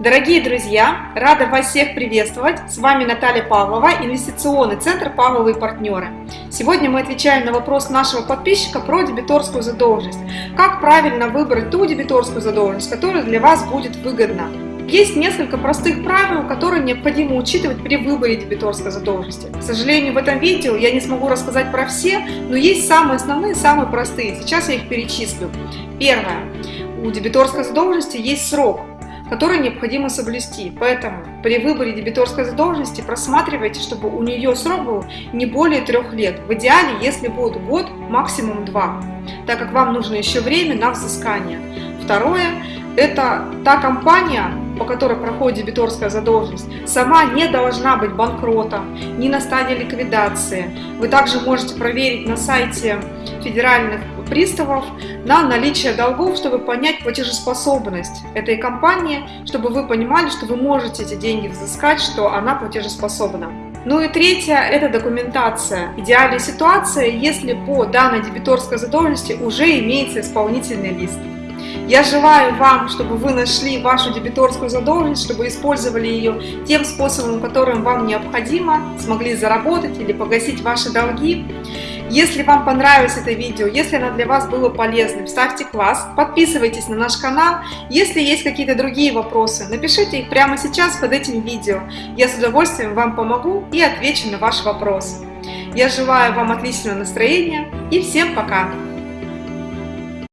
Дорогие друзья, рада вас всех приветствовать. С вами Наталья Павлова, инвестиционный центр «Павловые партнеры». Сегодня мы отвечаем на вопрос нашего подписчика про дебиторскую задолженность. Как правильно выбрать ту дебиторскую задолженность, которая для вас будет выгодна? Есть несколько простых правил, которые необходимо учитывать при выборе дебиторской задолженности. К сожалению, в этом видео я не смогу рассказать про все, но есть самые основные, самые простые. Сейчас я их перечислю. Первое. У дебиторской задолженности есть срок который необходимо соблюсти. Поэтому при выборе дебиторской задолженности просматривайте, чтобы у нее срок был не более трех лет. В идеале, если будет год, максимум два, так как вам нужно еще время на взыскание. Второе – это та компания, по которой проходит дебиторская задолженность, сама не должна быть банкротом, не на стадии ликвидации. Вы также можете проверить на сайте федеральных приставов на наличие долгов, чтобы понять платежеспособность этой компании, чтобы вы понимали, что вы можете эти деньги взыскать, что она платежеспособна. Ну и третье – это документация. Идеальная ситуация, если по данной дебиторской задолженности уже имеется исполнительный лист. Я желаю вам, чтобы вы нашли вашу дебиторскую задолженность, чтобы использовали ее тем способом, которым вам необходимо, смогли заработать или погасить ваши долги. Если вам понравилось это видео, если оно для вас было полезным, ставьте класс, подписывайтесь на наш канал. Если есть какие-то другие вопросы, напишите их прямо сейчас под этим видео. Я с удовольствием вам помогу и отвечу на ваш вопрос. Я желаю вам отличного настроения и всем пока!